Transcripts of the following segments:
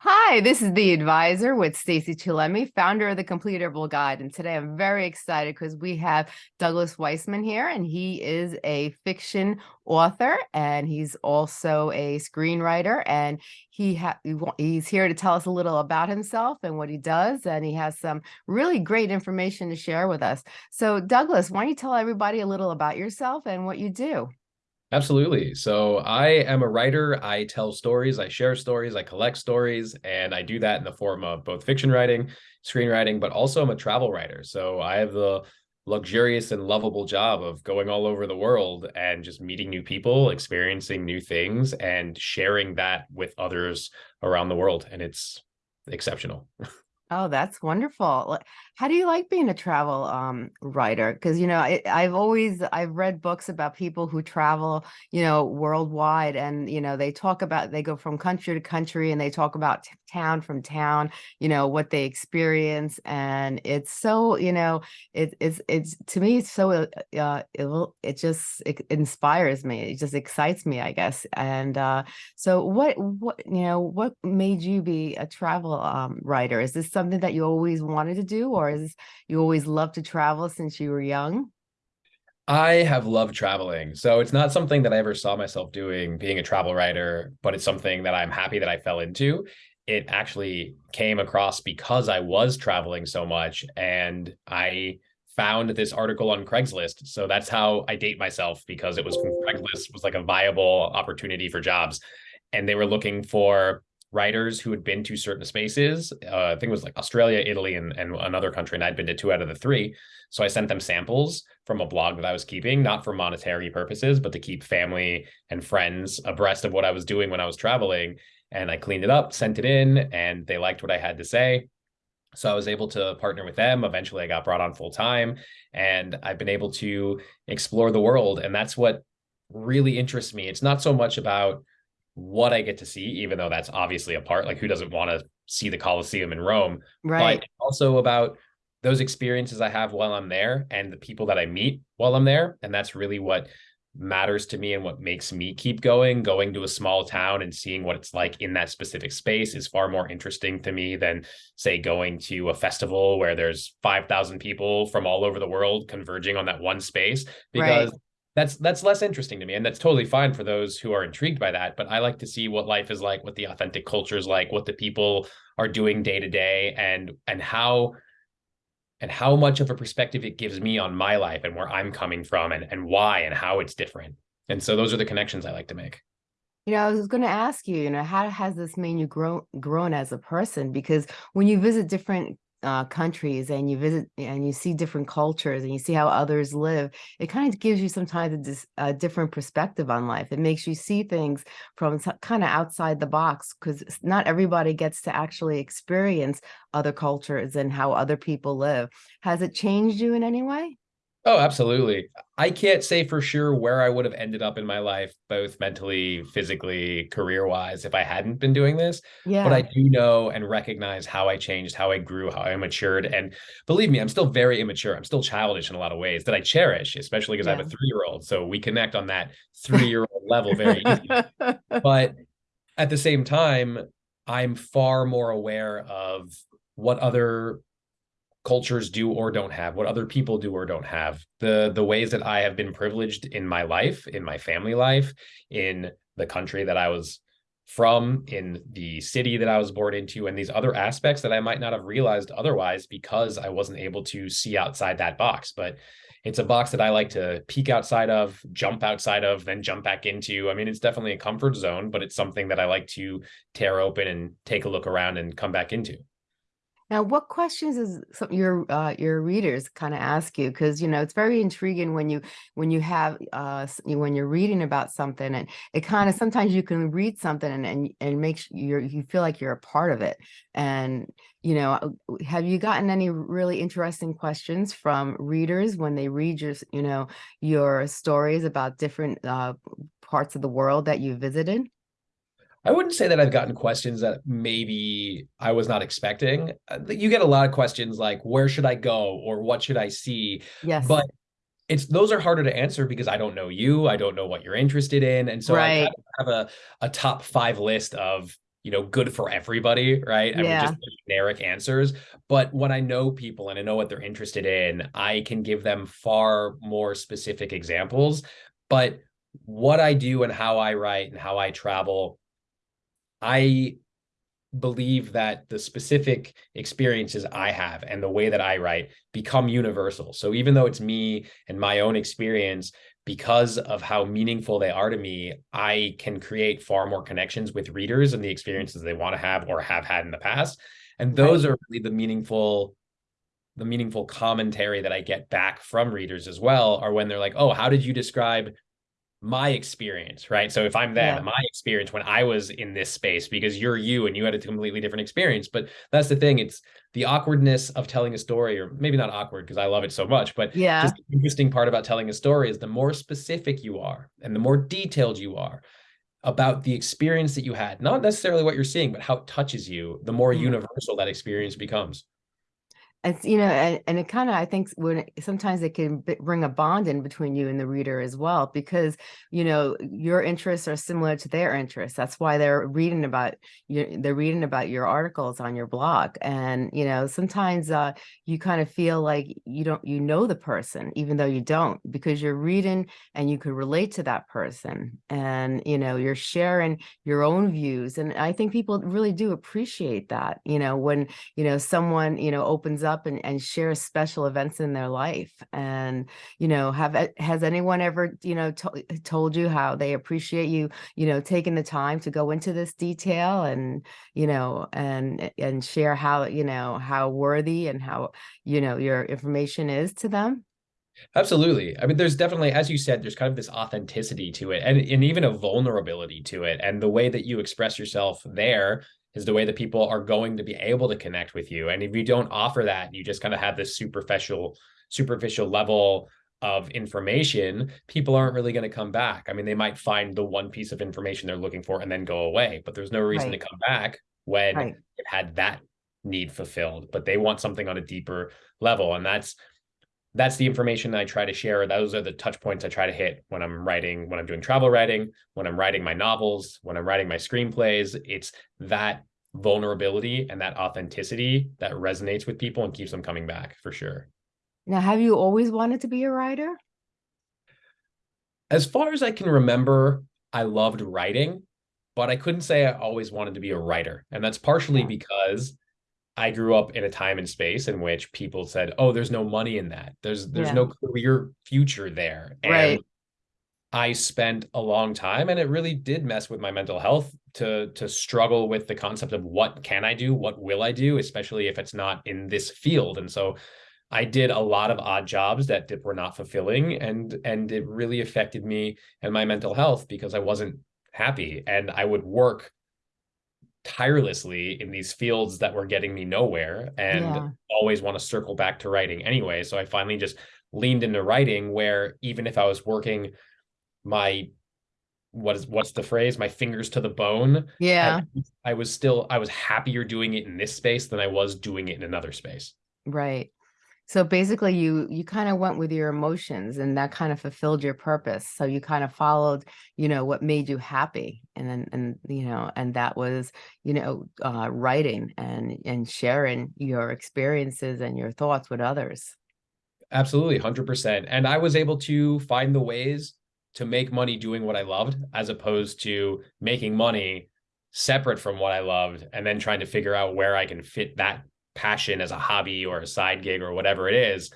Hi, this is the advisor with Stacey Chillemi, founder of the Completable Guide. And today I'm very excited because we have Douglas Weissman here, and he is a fiction author and he's also a screenwriter. And he he's here to tell us a little about himself and what he does. And he has some really great information to share with us. So, Douglas, why don't you tell everybody a little about yourself and what you do? Absolutely. So I am a writer. I tell stories, I share stories, I collect stories, and I do that in the form of both fiction writing, screenwriting, but also I'm a travel writer. So I have the luxurious and lovable job of going all over the world and just meeting new people, experiencing new things, and sharing that with others around the world. And it's exceptional. Oh, that's wonderful. How do you like being a travel um, writer? Because you know, I, I've always I've read books about people who travel, you know, worldwide, and you know, they talk about they go from country to country, and they talk about town from town, you know, what they experience, and it's so, you know, it, it's it's to me it's so uh, uh, it it just it inspires me, it just excites me, I guess. And uh, so, what what you know, what made you be a travel um, writer? Is this something that you always wanted to do, or is you always loved to travel since you were young? I have loved traveling. So it's not something that I ever saw myself doing, being a travel writer, but it's something that I'm happy that I fell into. It actually came across because I was traveling so much and I found this article on Craigslist. So that's how I date myself because it was Craigslist was like a viable opportunity for jobs. And they were looking for writers who had been to certain spaces. Uh, I think it was like Australia, Italy, and, and another country, and I'd been to two out of the three. So I sent them samples from a blog that I was keeping, not for monetary purposes, but to keep family and friends abreast of what I was doing when I was traveling. And I cleaned it up, sent it in, and they liked what I had to say. So I was able to partner with them. Eventually, I got brought on full time, and I've been able to explore the world. And that's what really interests me. It's not so much about what I get to see, even though that's obviously a part. Like, who doesn't want to see the Colosseum in Rome? Right. But also about those experiences I have while I'm there and the people that I meet while I'm there. And that's really what matters to me and what makes me keep going. Going to a small town and seeing what it's like in that specific space is far more interesting to me than, say, going to a festival where there's 5,000 people from all over the world converging on that one space. Because right that's that's less interesting to me and that's totally fine for those who are intrigued by that but i like to see what life is like what the authentic culture is like what the people are doing day to day and and how and how much of a perspective it gives me on my life and where i'm coming from and and why and how it's different and so those are the connections i like to make you know, I was going to ask you, you know, how has this made you grow grown as a person? Because when you visit different uh, countries and you visit and you see different cultures and you see how others live, it kind of gives you sometimes a, a different perspective on life. It makes you see things from kind of outside the box because not everybody gets to actually experience other cultures and how other people live. Has it changed you in any way? Oh, absolutely. I can't say for sure where I would have ended up in my life, both mentally, physically, career wise, if I hadn't been doing this. Yeah. But I do know and recognize how I changed, how I grew, how I matured. And believe me, I'm still very immature. I'm still childish in a lot of ways that I cherish, especially because yeah. I have a three year old. So we connect on that three year old level very easily. But at the same time, I'm far more aware of what other cultures do or don't have, what other people do or don't have, the the ways that I have been privileged in my life, in my family life, in the country that I was from, in the city that I was born into, and these other aspects that I might not have realized otherwise because I wasn't able to see outside that box. But it's a box that I like to peek outside of, jump outside of, then jump back into. I mean, it's definitely a comfort zone, but it's something that I like to tear open and take a look around and come back into. Now, what questions is some your uh, your readers kind of ask you? Because you know it's very intriguing when you when you have uh, when you're reading about something, and it kind of sometimes you can read something and and and makes you you feel like you're a part of it. And you know, uh, have you gotten any really interesting questions from readers when they read your you know your stories about different uh, parts of the world that you visited? I wouldn't say that I've gotten questions that maybe I was not expecting. Uh, you get a lot of questions like, where should I go? Or what should I see? Yes. But it's those are harder to answer because I don't know you. I don't know what you're interested in. And so right. I kind of have a, a top five list of, you know, good for everybody, right? I mean, Yeah. just generic answers. But when I know people and I know what they're interested in, I can give them far more specific examples. But what I do and how I write and how I travel, I believe that the specific experiences I have and the way that I write become universal. So even though it's me and my own experience, because of how meaningful they are to me, I can create far more connections with readers and the experiences they want to have or have had in the past. And those right. are really the meaningful the meaningful commentary that I get back from readers as well are when they're like, "Oh, how did you describe my experience, right? So if I'm them, yeah. my experience when I was in this space, because you're you and you had a completely different experience. But that's the thing; it's the awkwardness of telling a story, or maybe not awkward because I love it so much, but yeah, just the interesting part about telling a story is the more specific you are and the more detailed you are about the experience that you had, not necessarily what you're seeing, but how it touches you, the more mm-hmm. universal that experience becomes it's you know and, and it kind of i think when sometimes it can bring a bond in between you and the reader as well because you know your interests are similar to their interests. That's why they're reading about you they're reading about your articles on your blog and you know sometimes uh, you kind of feel like you don't you know the person even though you don't because you're reading and you could relate to that person and you know you're sharing your own views and i think people really do appreciate that you know when you know someone you know opens up and, and share special events in their life and you know have has anyone ever you know to, eh, told you how they appreciate you you know taking the time to go into this detail and you know and eh, and share how you know how worthy and how you know your information is to them Absolutely. I mean, there's definitely, as you said, there's kind of this authenticity to it and, and even a vulnerability to it. And the way that you express yourself there is the way that people are going to be able to connect with you. And if you don't offer that, you just kind of have this superficial, superficial level of information, people aren't really going to come back. I mean, they might find the one piece of information they're looking for and then go away, but there's no reason right. to come back when right. it had that need fulfilled. But they want something on a deeper level. And that's that's the information that I try to share. Those are the touch points I try to hit when I'm writing, when I'm doing travel writing, when I'm writing my novels, when I'm writing my screenplays. It's that vulnerability and that authenticity that resonates with people and keeps them coming back for sure. Now, have you always wanted to be a writer? As far as I can remember, I loved writing, but I couldn't say I always wanted to be a writer. And that's partially because I grew up in a time and space in which people said, "Oh, there's no money in that. There's there's yeah. no career future there." And right. I spent a long time and it really did mess with my mental health to to struggle with the concept of what can I do? What will I do, especially if it's not in this field. And so I did a lot of odd jobs that were not fulfilling and and it really affected me and my mental health because I wasn't happy and I would work tirelessly in these fields that were getting me nowhere and yeah. always want to circle back to writing anyway. So I finally just leaned into writing where even if I was working my what is what's the phrase my fingers to the bone yeah I, I, was still i was happier doing it in this space than i was doing it in another space right so basically you you kind of went with your emotions and that kind of fulfilled your purpose. So you kind of followed, you know, what made you happy and then and you know, and that was, you know, uh, writing and and sharing your experiences and your thoughts with others. Absolutely, 100%. And I was able to find the ways to make money doing what I loved as opposed to making money separate from what I loved and then trying to figure out where I can fit that passion as a hobby or a side gig or whatever it is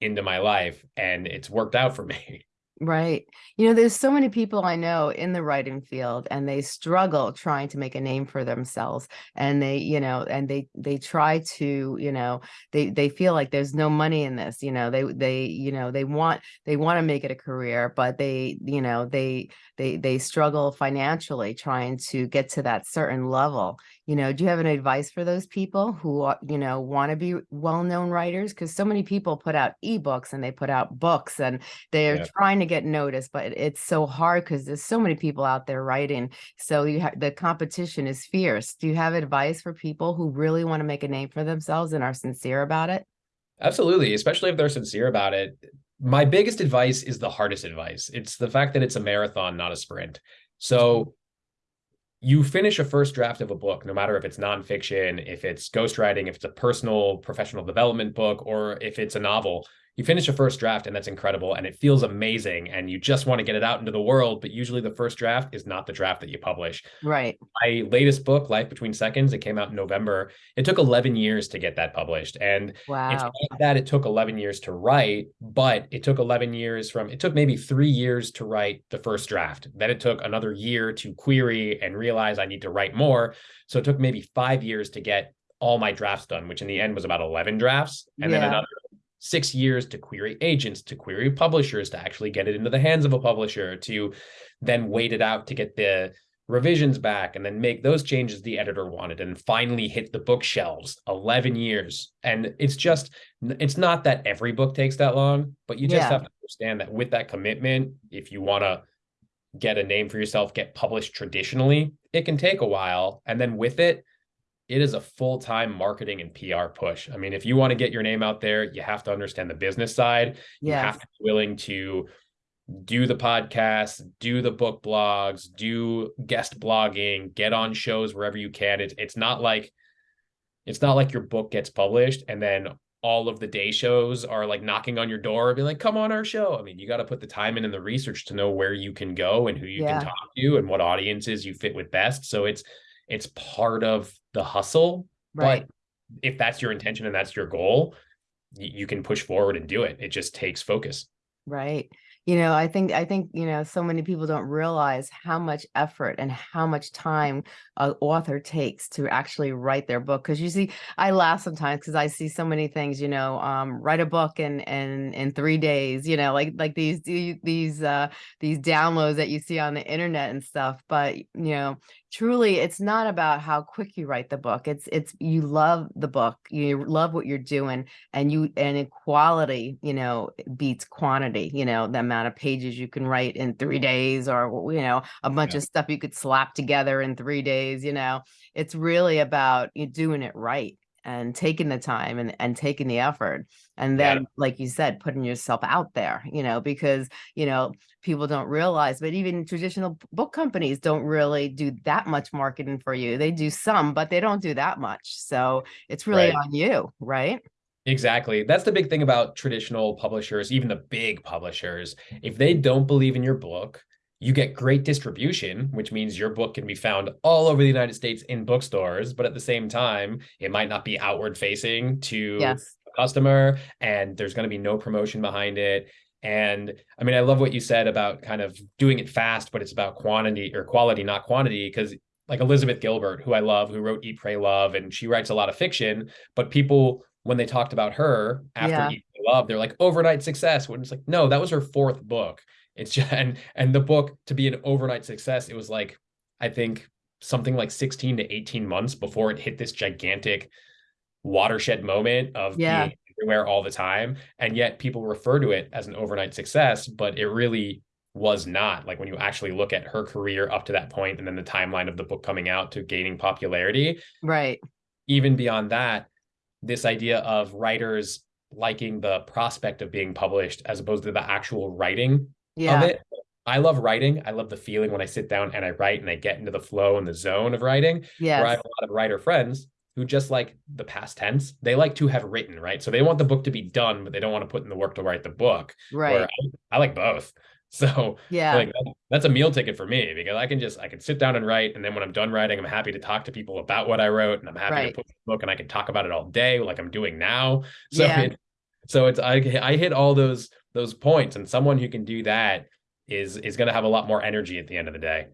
into my life and it's worked out for me Right. You know, there's so many people I know in the writing field and they struggle trying to make a name for themselves and they, you know, and they they try to, you know, they they feel like there's no money in this, you know, they they, you know, they want they want to make it a career, but they, you know, they they they struggle financially trying to get to that certain level. You know, do you have any advice for those people who, you know, want to be well-known writers because so many people put out ebooks and they put out books and they're yeah. trying to get noticed, but it's so hard because there's so many people out there writing. So you have the competition is fierce. Do you have advice for people who really want to make a name for themselves and are sincere about it? Absolutely, especially if they're sincere about it. My biggest advice is the hardest advice. It's the fact that it's a marathon, not a sprint. Mm-hmm. So you finish a first draft of a book, no matter if it's nonfiction, if it's ghostwriting, if it's a personal professional development book, or if it's a novel, you finish a first draft and that's incredible and it feels amazing and you just want to get it out into the world but usually the first draft is not the draft that you publish. Right. My latest book life between seconds it came out in november. It took 11 years to get that published and wow. it's not that it took 11 years to write but it took 11 years from it took maybe three years to write the first draft. Then it took another year to query and realize i need to write more. So it took maybe five years to get all my drafts done which in the end was about 11 drafts and yeah. then another six years to query agents, to query publishers, to actually get it into the hands of a publisher, to then wait it out to get the revisions back and then make those changes the editor wanted and finally hit the bookshelves 11 years and it's just it's not that every book takes that long but you just yeah. have to understand that with that commitment if you want to get a name for yourself get published traditionally it can take a while and then with it it is a full-time marketing and PR push. I mean, if you want to get your name out there, you have to understand the business side. Yes. You have to be willing to do the podcasts, do the book blogs, do guest blogging, get on shows wherever you can. It's it's not like it's not like your book gets published and then all of the day shows are like knocking on your door and be like, come on our show. I mean, you got to put the time in and the research to know where you can go and who you yeah. can talk to and what audiences you fit with best. So it's it's part of the hustle. Right. But if that's your intention and that's your goal, you can push forward and do it. It just takes focus. Right you know i think i think you know so many people don't realize how much effort and how much time an author takes to actually write their book because you see i laugh sometimes because i see so many things you know um, write a book in in in three days you know like like these these uh these downloads that you see on the internet and stuff but you know truly it's not about how quick you write the book it's it's you love the book you love what you're doing and you and quality you know beats quantity you know the amount of pages you can write in three days or you know a bunch yeah. of stuff you could slap together in three days you know? It's really about you doing it right and taking the time and, and taking the effort and then yeah. like you said putting yourself out there you know because you know people don't realize but even traditional book companies don't really do that much marketing for you they do some but they don't do that much so it's really right. on you right Exactly. That's the big thing about traditional publishers, even the big publishers. If they don't believe in your book, you get great distribution, which means your book can be found all over the United States in bookstores, but at the same time, it might not be outward facing to yes. a customer and there's going to be no promotion behind it. And I mean, I love what you said about kind of doing it fast, but it's about quantity or quality, not quantity. Because like Elizabeth Gilbert, who I love, who wrote Eat, Pray, Love, and she writes a lot of fiction, but people, when they talked about her after yeah. Eat, Pray, Love, they're like overnight success. When it's like, no, that was her fourth book. It's just and and the book to be an overnight success, it was like I think something like 16 to 18 months before it hit this gigantic watershed moment of yeah. being everywhere all the time. And yet people refer to it as an overnight success, but it really was not. Like when you actually look at her career up to that point and then the timeline of the book coming out to gaining popularity. Right. Even beyond that, this idea of writers liking the prospect of being published as opposed to the actual writing yeah. of it. I love writing. I love the feeling when I sit down and I write and I get into the flow and the zone of writing. Yeah. Where I have a lot of writer friends who just like the past tense. They like to have written, right? So they want the book to be done, but they don't want to put in the work to write the book. Right. I, I, like both. So yeah, like that's a meal ticket for me because I can just I can sit down and write, and then when I'm done writing, I'm happy to talk to people about what I wrote, and I'm happy right. to put the book and I can talk about it all day, like I'm doing now. So yeah. it, so it's I I hit all those those points, and someone who can do that is is going to have a lot more energy at the end of the day.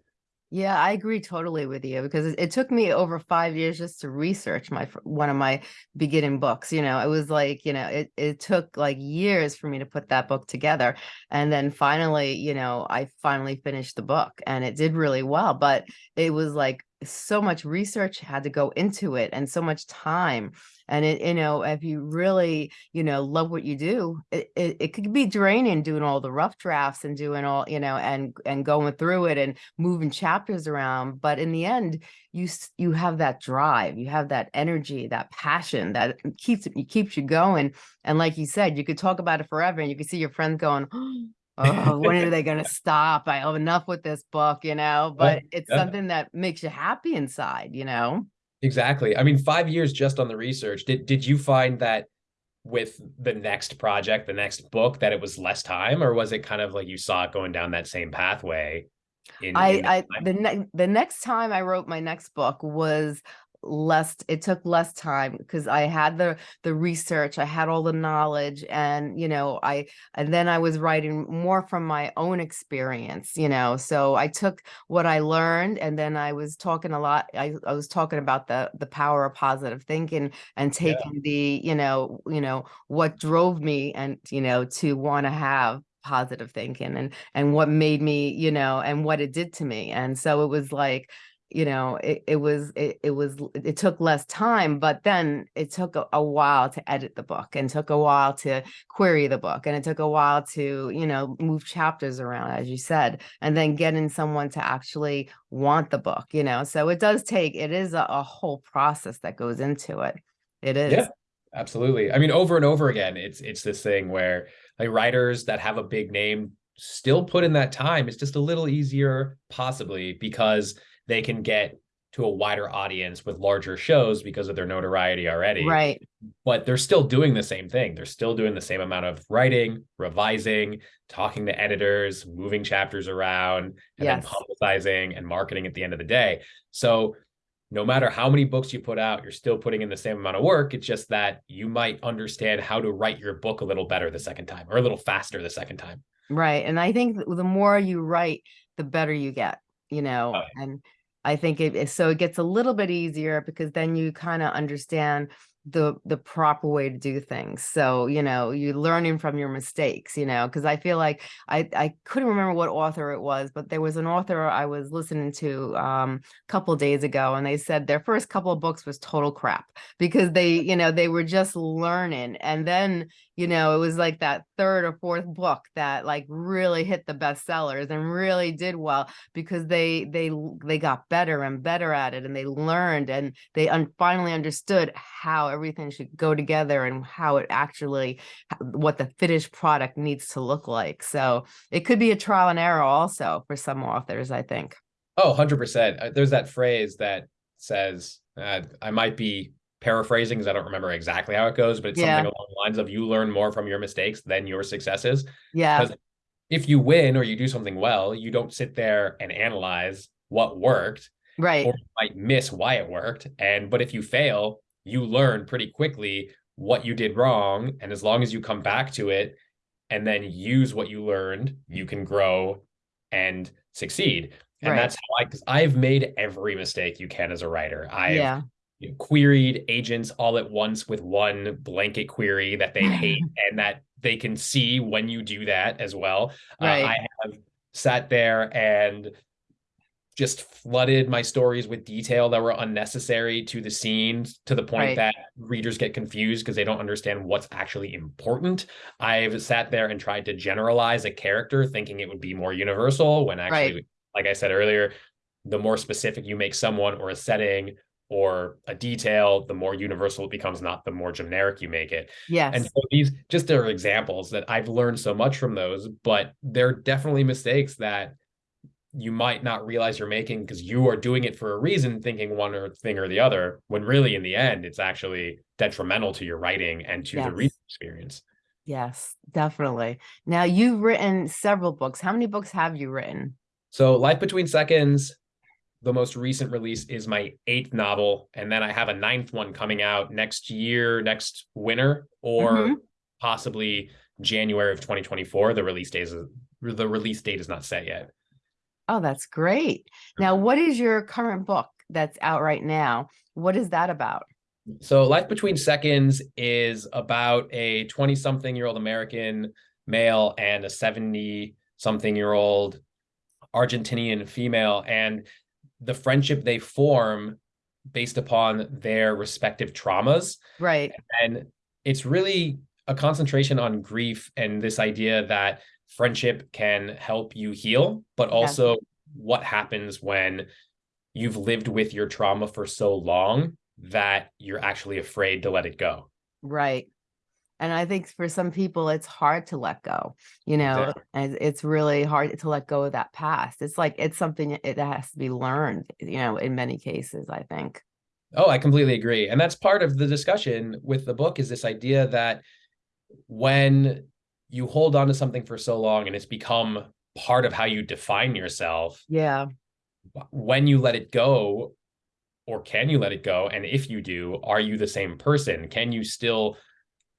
Yeah, I agree totally with you because it, it, took me over five years just to research my one of my beginning books. You know, it was like you know, it it took like years for me to put that book together, and then finally, you know, I finally finished the book, and it did really well. But it was like so much research had to go into it, and so much time and it you know if you really you know love what you do it, it, it, could be draining doing all the rough drafts and doing all you know and and going through it and moving chapters around but in the end you you have that drive you have that energy that passion that keeps it keeps you going and like you said you could talk about it forever and you could see your friends going oh, oh, when are they going to stop? I have enough with this book, you know, but it's something that makes you happy inside, you know? Exactly. I mean, five years just on the research. Did did you find that with the next project, the next book, that it was less time, or was it kind of like you saw it going down that same pathway? In, I, in I the ne- the next time I wrote my next book was less it took less time because i had the the research i had all the knowledge and you know i and then i was writing more from my own experience you know so i took what i learned and then i was talking a lot i, I was talking about the the power of positive thinking and taking yeah. the you know you know what drove me and you know to want to have positive thinking and and what made me you know and what it did to me and so it was like you know it, it was it, it was it took less time but then it took a, a, while to edit the book and took a while to query the book and it took a while to you know move chapters around as you said and then getting someone to actually want the book you know? So it does take it is a, a whole process that goes into it. It is. Yeah absolutely. I mean over and over again it's it's this thing where like writers that have a big name still put in that time it's just a little easier possibly because they can get to a wider audience with larger shows because of their notoriety already. Right. But they're still doing the same thing. They're still doing the same amount of writing, revising, talking to editors, moving chapters around, and yes. then publicizing and marketing at the end of the day. So no matter how many books you put out, you're still putting in the same amount of work. It's just that you might understand how to write your book a little better the second time or a little faster the second time. Right. And I think the more you write, the better you get you know, oh, yeah. and I think it so it gets a little bit easier because then you kind of understand the the proper way to do things. So you know you're learning from your mistakes you know because i feel like i i couldn't remember what author it was but there was an author i was listening to um a couple days ago and they said their first couple of books was total crap because they you know they were just learning. And then you know it was like that third or fourth book that like really hit the bestsellers and really did well because they they they got better and better at it and they learned and they un- finally understood how everything should go together and how it actually what the finished product needs to look like. So it could be a trial and error also for some authors i think. Oh 100% uh, there's that phrase that says uh, i might be paraphrasing because i don't remember exactly how it goes but it's yeah. something along the lines of you learn more from your mistakes than your successes yeah Because if you win or you do something well you don't sit there and analyze what worked right or might miss why it worked and but if you fail you learn pretty quickly what you did wrong. And as long as you come back to it and then use what you learned, you can grow and succeed. And right. that's how I, because I've made every mistake you can as a writer. I've yeah. Queried agents all at once with one blanket query that they hate and that they can see when you do that as well. Right. Uh, I have sat there and just flooded my stories with detail that were unnecessary to the scenes to the point right. that readers get confused because they don't understand what's actually important. I've sat there and tried to generalize a character thinking it would be more universal when actually, right. like I said earlier, the more specific you make someone or a setting or a detail, the more universal it becomes, not the more generic you make it. Yes. And so these just are examples that I've learned so much from those, but they're definitely mistakes that you might not realize you're making because you are doing it for a reason, thinking one or thing or the other, when really in the end, it's actually detrimental to your writing and to yes. the reading experience. Yes, definitely. Now you've written several books. How many books have you written? So Life Between Seconds, the most recent release is my eighth novel. And then I have a ninth one coming out next year, next winter, or mm-hmm. possibly January of 2024. The release date is the release date is not set yet. Oh, that's great. Now, what is your current book that's out right now? What is that about? So, Life Between Seconds is about a 20 something year old American male and a 70 something year old Argentinian female, and the friendship they form based upon their respective traumas. Right. And it's really a concentration on grief and this idea that friendship can help you heal, but also yeah. what happens when you've lived with your trauma for so long that you're actually afraid to let it go. Right. And I think for some people, it's hard to let go, you know, and it's really hard to let go of that past. It's like it's something that has to be learned, you know, in many cases, I think. Oh, I completely agree. And that's part of the discussion with the book is this idea that when you hold on to something for so long and it's become part of how you define yourself. Yeah. When you let it go, or can you let it go? And if you do, are you the same person? Can you still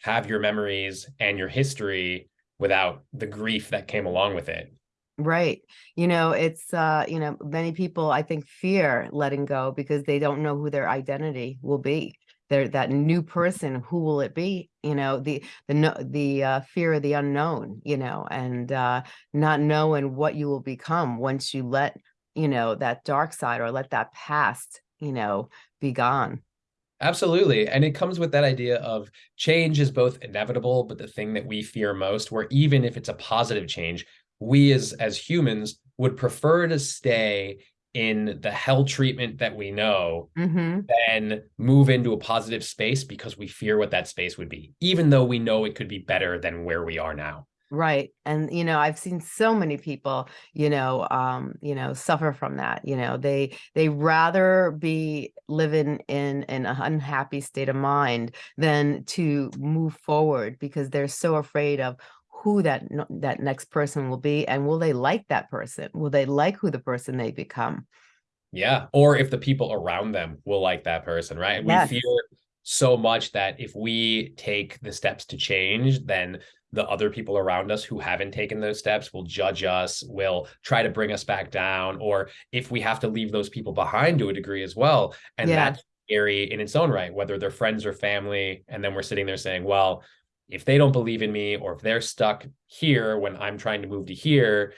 have your memories and your history without the grief that came along with it? Right. You know, it's, uh, you know, many people, I think, fear letting go because they don't know who their identity will be. They're that new person, who will it be? You know, the, the, no, the uh, fear of the unknown, you know, and uh, not knowing what you will become once you let, you know, that dark side or let that past, you know, be gone. Absolutely. And it comes with that idea of change is both inevitable, but the thing that we fear most, where even if it's a positive change, we as as humans would prefer to stay in the hell treatment that we know mm-hmm. than move into a positive space because we fear what that space would be, even though we know it could be better than where we are now. Right. And, you know, I've seen so many people, you know, um, you know, suffer from that. You know, they, they rather be living in an unhappy state of mind than to move forward because they're so afraid of who that that next person will be and will they like that person will they like who the person they become yeah or if the people around them will like that person right yes. we fear so much that if we take the steps to change then the other people around us who haven't taken those steps will judge us will try to bring us back down or if we have to leave those people behind to a degree as well and yeah. that's scary in its own right whether they're friends or family and then we're sitting there saying well if they don't believe in me or if they're stuck here when I'm trying to move to here,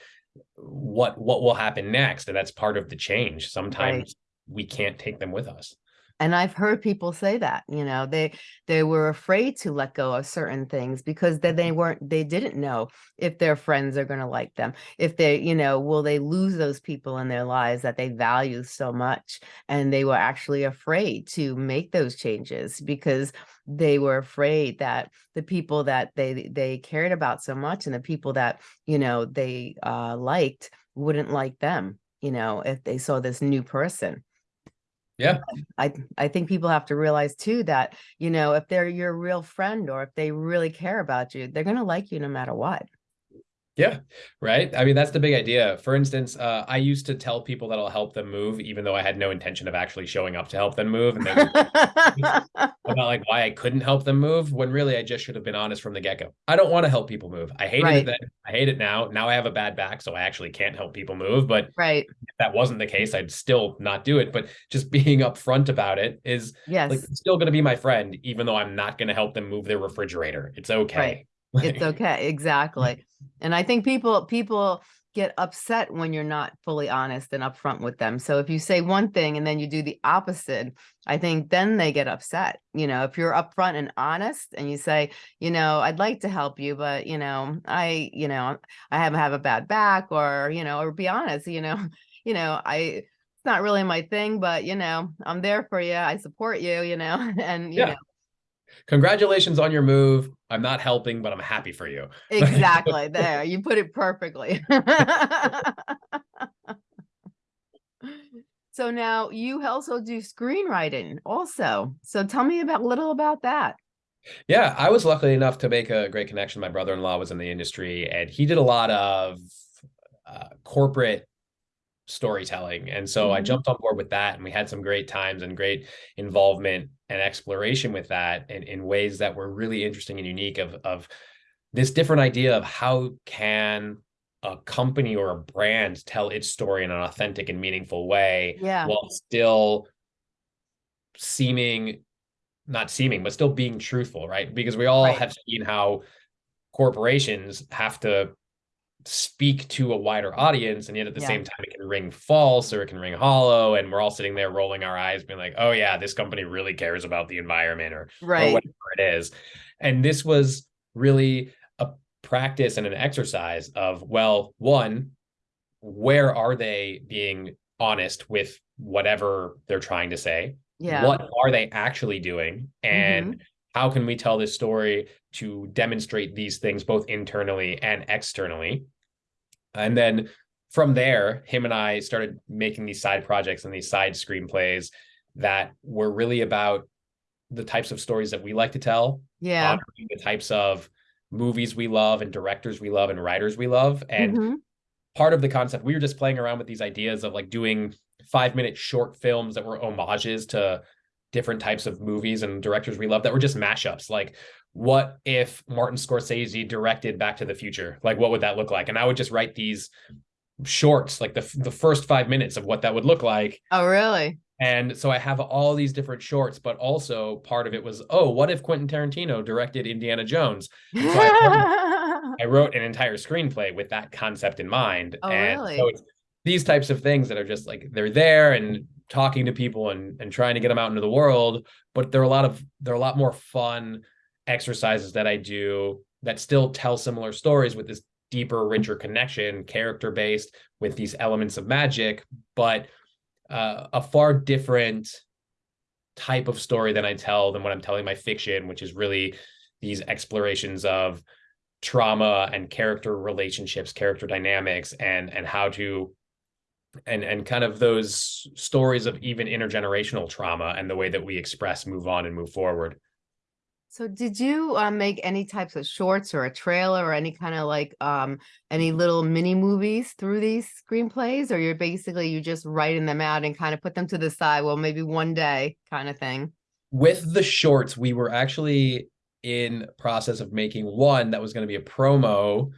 what what will happen next? And that's part of the change. Sometimes right. we can't take them with us and i've heard people say that you know they they were afraid to let go of certain things because then they weren't they didn't know if their friends are going to like them if they you know will they lose those people in their lives that they value so much and they were actually afraid to make those changes because they were afraid that the people that they they cared about so much and the people that you know they uh liked wouldn't like them you know if they saw this new person yeah. I I think people have to realize too that, you know, if they're your real friend or if they really care about you, they're going to like you no matter what. Yeah, right. I mean, that's the big idea. For instance, uh, I used to tell people that I'll help them move, even though I had no intention of actually showing up to help them move. And then about like why I couldn't help them move when really I just should have been honest from the get go. I don't want to help people move. I hated right. it then. I hate it now. Now I have a bad back, so I actually can't help people move. But right. if that wasn't the case, I'd still not do it. But just being upfront about it is yes. like still going to be my friend, even though I'm not going to help them move their refrigerator. It's okay. Right it's okay exactly and i think people people get upset when you're not fully honest and upfront with them so if you say one thing and then you do the opposite i think then they get upset you know if you're upfront and honest and you say you know i'd like to help you but you know i you know i have have a bad back or you know or be honest you know you know i it's not really my thing but you know i'm there for you i support you you know and you yeah. know congratulations on your move. I'm not helping, but I'm happy for you. Exactly. there, you put it perfectly. so now you also do screenwriting also. So tell me about a little about that. Yeah, I was lucky enough to make a great connection. My brother-in-law was in the industry and he did a lot of uh, corporate storytelling. And so mm-hmm. I jumped on board with that and we had some great times and great involvement and exploration with that in, in ways that were really interesting and unique of, of this different idea of how can a company or a brand tell its story in an authentic and meaningful way yeah. while still seeming not seeming but still being truthful right because we all right. have seen how corporations have to speak to a wider audience and yet at the yeah. same time it can ring false or it can ring hollow and we're all sitting there rolling our eyes being like oh yeah this company really cares about the environment or, right. or whatever it is and this was really a practice and an exercise of well one where are they being honest with whatever they're trying to say yeah what are they actually doing and mm-hmm how can we tell this story to demonstrate these things both internally and externally? And then from there, him and I started making these side projects and these side screenplays that were really about the types of stories that we like to tell. Yeah. The types of movies we love and directors we love and writers we love. And mm-hmm. part of the concept, we were just playing around with these ideas of like doing five minute short films that were homages to different types of movies and directors we love that were just mashups. Like, what if Martin Scorsese directed Back to the Future? Like, what would that look like? And I would just write these shorts, like the the first five minutes of what that would look like. Oh, really? And so I have all these different shorts, but also part of it was, oh, what if Quentin Tarantino directed Indiana Jones? So I, I, wrote an entire screenplay with that concept in mind. Oh, and really? so it's these types of things that are just like they're there and talking to people and and trying to get them out into the world, but they're a lot of they're a lot more fun exercises that I do that still tell similar stories with this deeper, richer connection, character based with these elements of magic, but uh, a far different type of story than I tell than what I'm telling my fiction, which is really these explorations of trauma and character relationships, character dynamics, and and how to and and kind of those stories of even intergenerational trauma and the way that we express, move on, and move forward. So did you um, make any types of shorts or a trailer or any kind of like um, any little mini movies through these screenplays or you're basically you just writing them out and kind of put them to the side well maybe one day kind of thing? With the shorts we were actually in process of making one that was going to be a promo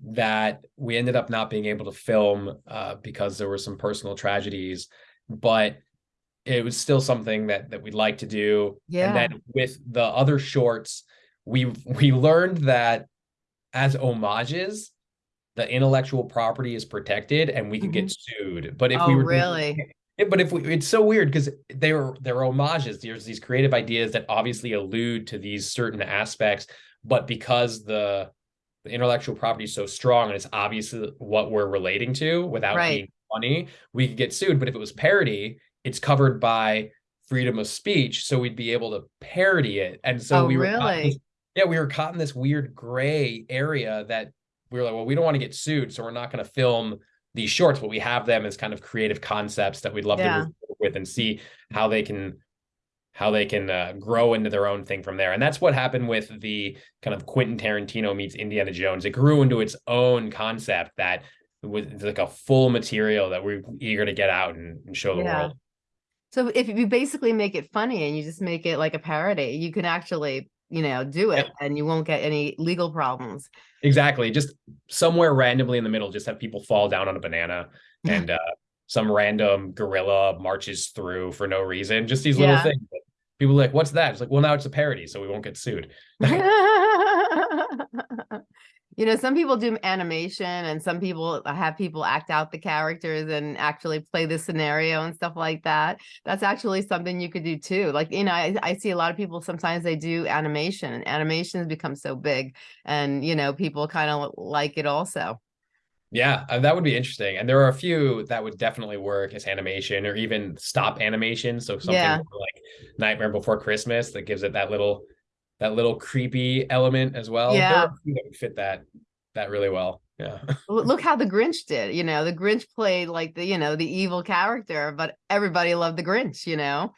that we ended up not being able to film uh, because there were some personal tragedies but it was still something that that we'd like to do. Yeah. And then with the other shorts, we we learned that as homages, the intellectual property is protected and we could mm-hmm. get sued. But if oh, we were really but if we, it's so weird because they're they're homages. There's these creative ideas that obviously allude to these certain aspects, but because the the intellectual property is so strong and it's obviously what we're relating to without right. being funny, we could get sued. But if it was parody, it's covered by freedom of speech, so we'd be able to parody it. And so oh, we were really, this, yeah, we were caught in this weird gray area that we were like, well, we don't want to get sued, so we're not going to film these shorts, but we have them as kind of creative concepts that we'd love yeah. to move with and see how they can how they can uh, grow into their own thing from there. And that's what happened with the kind of Quentin Tarantino meets Indiana Jones. It grew into its own concept that was like a full material that we're eager to get out and, and show the yeah. world. So if you basically make it funny and you just make it like a parody, you can actually, you know, do it and you won't get any legal problems. Exactly. Just somewhere randomly in the middle, just have people fall down on a banana and uh, some random gorilla marches through for no reason. Just these little yeah. things. People like, what's that? It's like, well, now it's a parody, so we won't get sued. you know some people do animation and some people have people act out the characters and actually play the scenario and stuff like that that's actually something you could do too like you know i, I see a lot of people sometimes they do animation and animation has become so big and you know people kind of like it also yeah, uh, that would be interesting. And there are a few that would definitely work as animation or even stop animation. So something yeah. like Nightmare Before Christmas that gives it that little that little creepy element as well. Yeah, fit that that really well. Yeah. Look how the Grinch did. You know, the Grinch played like the you know the evil character, but everybody loved the Grinch. You know.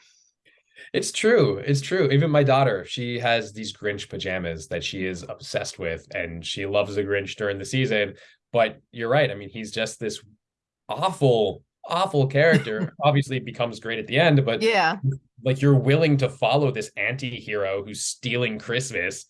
It's true. It's true. Even my daughter, she has these Grinch pajamas that she is obsessed with, and she loves the Grinch during the season. But you're right. I mean, he's just this awful, awful character. Obviously, becomes great at the end, but yeah, like you're willing to follow this anti-hero who's stealing Christmas.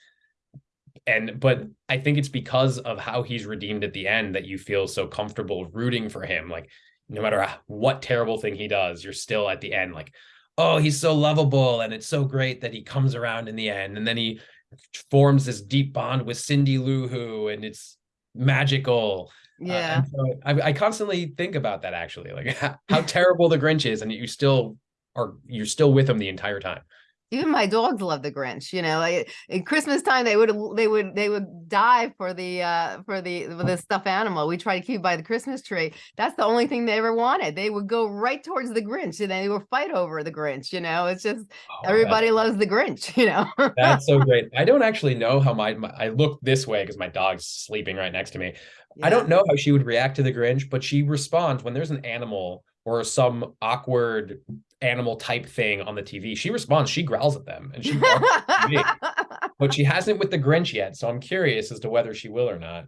And but I think it's because of how he's redeemed at the end that you feel so comfortable rooting for him. Like no matter what terrible thing he does, you're still at the end like, oh, he's so lovable, and it's so great that he comes around in the end, and then he forms this deep bond with Cindy Lou Who, and it's magical. Uh, yeah. Uh, so I, I, constantly think about that actually, like how, how terrible the Grinch is, and you still are you're still with them the entire time. Even my dogs love the Grinch, you know, like in Christmas time, they would, they would, they would die for the, uh, for the, for the stuffed animal. We try to keep by the Christmas tree. That's the only thing they ever wanted. They would go right towards the Grinch and they would fight over the Grinch, you know, it's just, oh, everybody loves the Grinch, you know? that's so great. I don't actually know how my, my I look this way because my dog's sleeping right next to me. Yeah. I don't know how she would react to the Grinch, but she responds when there's an animal or some awkward animal type thing on the TV, she responds, she growls at them and she but she hasn't with the Grinch yet. So I'm curious as to whether she will or not.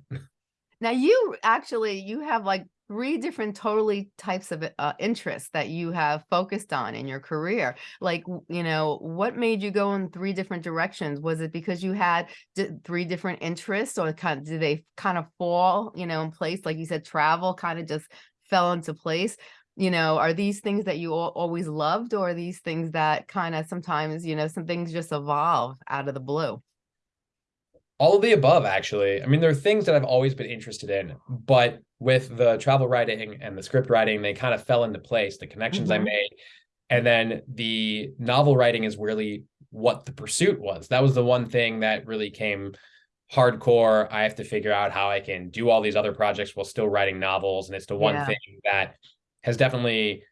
Now you actually, you have like three different totally types of uh, interests that you have focused on in your career. Like, you know, what made you go in three different directions? Was it because you had three different interests or kind of, did they kind of fall, you know, in place? Like you said, travel kind of just fell into place you know, are these things that you always loved or are these things that kind of sometimes, you know, some things just evolve out of the blue? All of the above, actually. I mean, there are things that I've always been interested in, but with the travel writing and the script writing, they kind of fell into place, the connections mm -hmm. I mm-hmm. made. And then the novel writing is really what the pursuit was. That was the one thing that really came hardcore. I have to figure out how I can do all these other projects while still writing novels. And it's the one yeah. thing that has definitely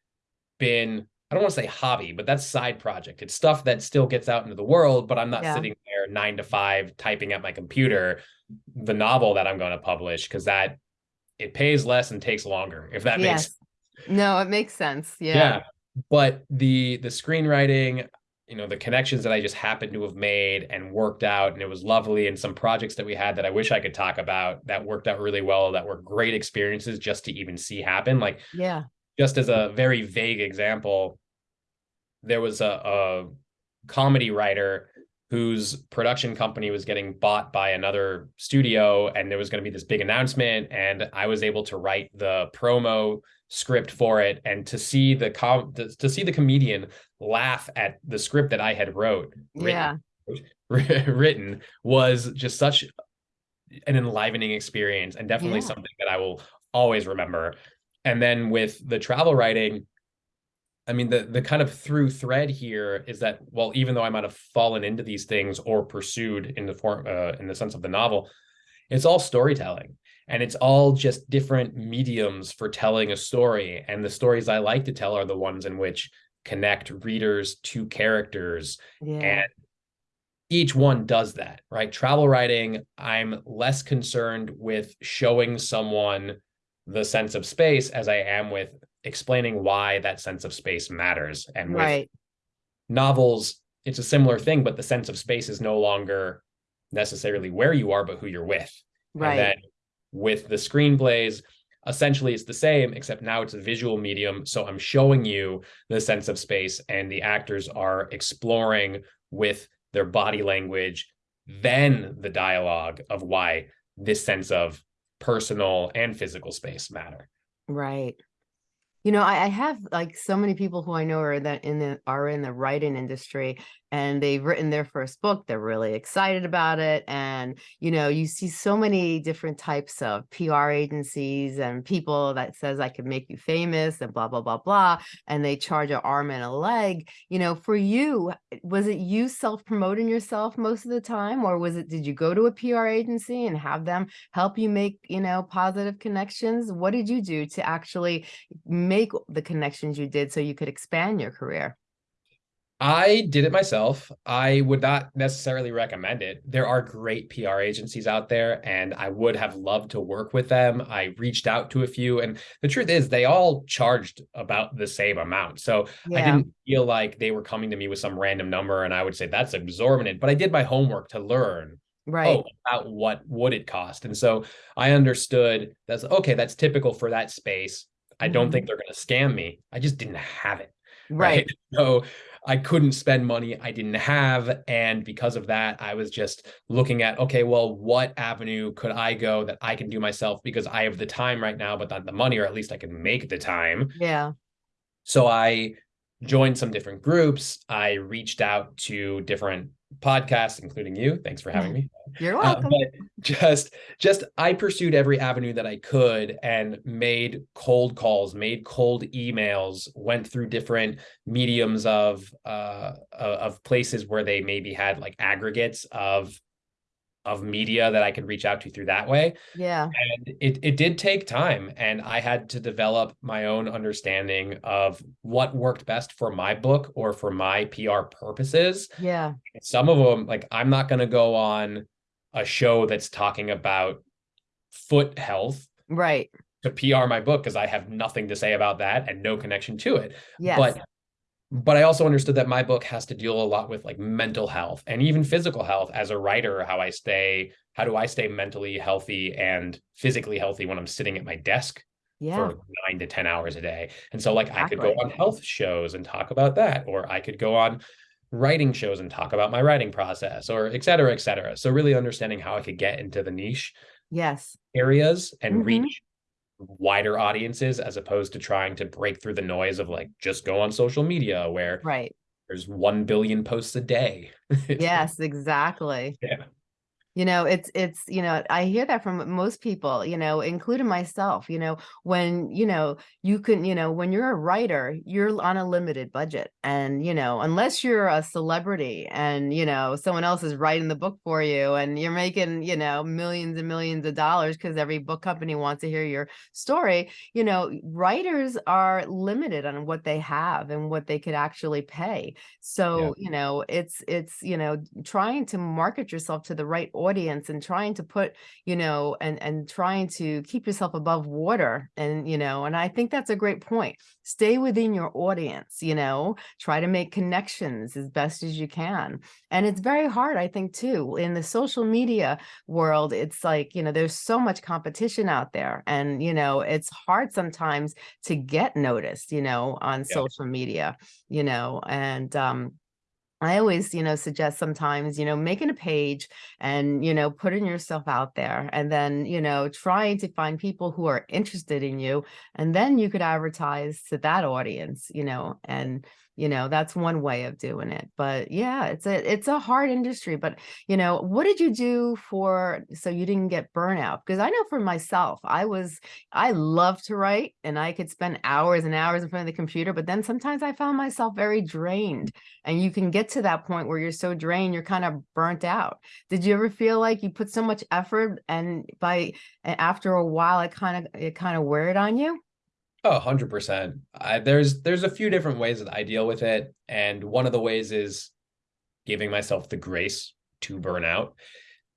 been I don't want to say hobby, but that's side project. It's stuff that still gets out into the world, but I'm not yeah. sitting there nine to five typing at my computer the novel that I'm going to publish because that it pays less and takes longer. If that yes. makes no, it makes sense. Yeah. Yeah. But the the screenwriting, you know, the connections that I just happened to have made and worked out, and it was lovely. And some projects that we had that I wish I could talk about that worked out really well, that were great experiences just to even see happen. Like, yeah, just as a very vague example, there was a, a comedy writer whose production company was getting bought by another studio and there was going to be this big announcement and I was able to write the promo script for it and to see the com to, to see the comedian laugh at the script that I had wrote written, yeah written was just such an enlivening experience and definitely yeah. something that I will always remember and then with the travel writing, I mean, the the kind of through thread here is that, well, even though I might have fallen into these things or pursued in the form, uh, in the sense of the novel, it's all storytelling and it's all just different mediums for telling a story. And the stories I like to tell are the ones in which connect readers to characters. Yeah. And each one does that, right? Travel writing, I'm less concerned with showing someone the sense of space as I am with explaining why that sense of space matters. And with right. novels, it's a similar thing, but the sense of space is no longer necessarily where you are, but who you're with. Right. And then with the screenplays, essentially it's the same, except now it's a visual medium. So I'm showing you the sense of space and the actors are exploring with their body language, then the dialogue of why this sense of personal and physical space matter. Right. You know, I, I have like so many people who I know are that in the are in the writing industry and they've written their first book. They're really excited about it. And, you know, you see so many different types of PR agencies and people that says I can make you famous and blah, blah, blah, blah. And they charge an arm and a leg. You know, for you, eh, was it you self-promoting yourself most of the time? Or was it, did you go to a PR agency and have them help you make, you know, positive connections? What did you do to actually make the connections you did so you could expand your career? I did it myself. I would not necessarily recommend it. There are great PR agencies out there, and I would have loved to work with them. I reached out to a few, and the truth is, they all charged about the same amount. So yeah. I didn't feel like they were coming to me with some random number, and I would say that's exorbitant. But I did my homework to learn right oh, about what would it cost and so i understood that's okay that's typical for that space i don't mm -hmm. think they're going to scam me i just didn't have it right, right? so I couldn't spend money I didn't have. And because of that, I was just looking at, okay, well, what avenue could I go that I can do myself because I have the time right now, but not the money, or at least I can make the time. Yeah. So I joined some different groups. I reached out to different podcasts, including you. Thanks for having me. You're Uh, welcome. but just just I pursued every avenue that I could and made cold calls, made cold emails, went through different mediums of uh of places where they maybe had like aggregates of of media that I could reach out to through that way. yeah. And it it did take time and I had to develop my own understanding of what worked best for my book or for my PR purposes Yeah. some of them like i'm not going to go on a show that's talking about foot health Right. to pr my book because i have nothing to say about that and no connection to it Yes. but but i also understood that my book has to deal a lot with like mental health and even physical health as a writer how i stay how do i stay mentally healthy and physically healthy when i'm sitting at my desk yeah. for nine to 10 hours a day. And so, like, I could go on health shows and talk about that, or I could go on writing shows and talk about my writing process, or et cetera, et cetera. So, really understanding how I could get into the niche Yes. areas and Mhm. reach wider audiences as opposed to trying to break through the noise of like just go on social media where Right. there's 1 billion posts a day. Yes, exactly. Yeah. You know, it's it's, you know, I hear that from most people, you know, including myself, you know, when, you know, you can, you know, when you're a writer, you're on a limited budget. And, you know, unless you're a celebrity and, you know, someone else is writing the book for you and you're making, you know, millions and millions of dollars because every book company wants to hear your story, you know, writers are limited on what they have and what they could actually pay. So, you know, it's it's, you know, trying to market yourself to the right audience and trying to put, you know, and and trying to keep yourself above water and, you know, and I think that's a great point. Stay within your audience, you know, try to make connections as best as you can. And it's very hard, I think, too, in the social media world. It's like, you know, there's so much competition out there and, you know, it's hard sometimes to get noticed, you know, on Yeah. social media, you know, and um I always, you know, suggest sometimes, you know, making a page and, you know, putting yourself out there and then, you know, trying to find people who are interested in you. And then you could advertise to that audience, you know, and, you know, that's one way of doing it. But yeah, it's a it's a hard industry. But, you know, what did you do for so you didn't get burnout? Because I know for myself, I was I love to write and I could spend hours and hours in front of the computer, but then sometimes I found myself very drained and you can get to that point where you're so drained you're kind of burnt out did you ever feel like you put so much effort and by a- after a while it kind of it kind of wear it on you Oh, 100%. I, there's there's a few different ways that I deal with it, and one of the ways is giving myself the grace to burn out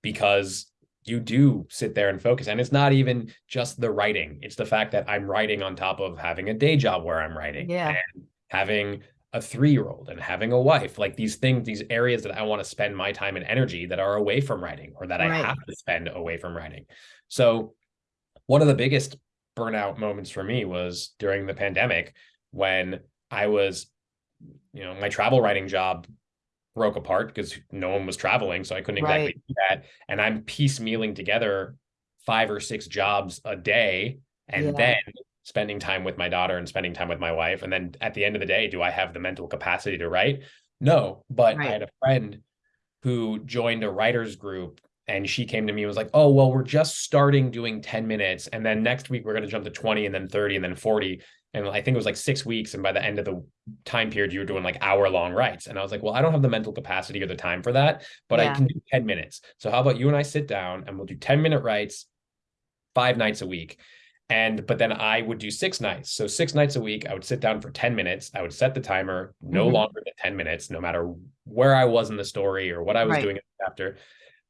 because you do sit there and focus and it's not even just the writing. It's the fact that I'm writing on top of having a day job where I'm writing Yeah. and having a 3-year-old and having a wife. Like these things, these areas that I want to spend my time and energy that are away from writing or that I have to spend away from writing. So one of the biggest burnout moments for me was during the pandemic when I was, you know, my travel writing job broke apart because no one was traveling. So I couldn't exactly Right. do that. And I'm piecemealing together five or six jobs a day and Yeah. then spending time with my daughter and spending time with my wife. And then at the end of the day, do I have the mental capacity to write? No. But I had a friend who joined a writers group and she came to me and was like, "Oh, well, we're just starting doing 10 minutes and then next week we're going to jump to 20 and then 30 and then 40." And I think it was like 6 weeks and by the end of the time period you were doing like hour long rights. And I was like, "Well, I don't have the mental capacity or the time for that, but I can do 10 minutes. So how about you and I sit down and we'll do 10 minute rights 5 nights a week." And but then I would do 6 nights. So 6 nights a week, I would sit down for 10 minutes. I would set the timer no Mhm. longer than 10 minutes no matter where I was in the story or what I was Right. doing in the chapter.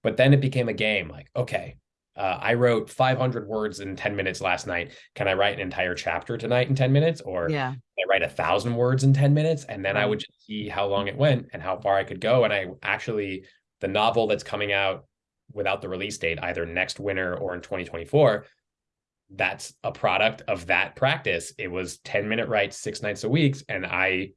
But then it became a game like, okay, uh, I wrote 500 words in 10 minutes last night. Can I write an entire chapter tonight in 10 minutes? Or yeah can I write a thousand words in 10 minutes? And then I would just see how long it went and how far I could go. And I actually, the novel that's coming out without the release date, either next winter or in 2024, that's a product of that practice. It was 10 minute writes six nights a week, and I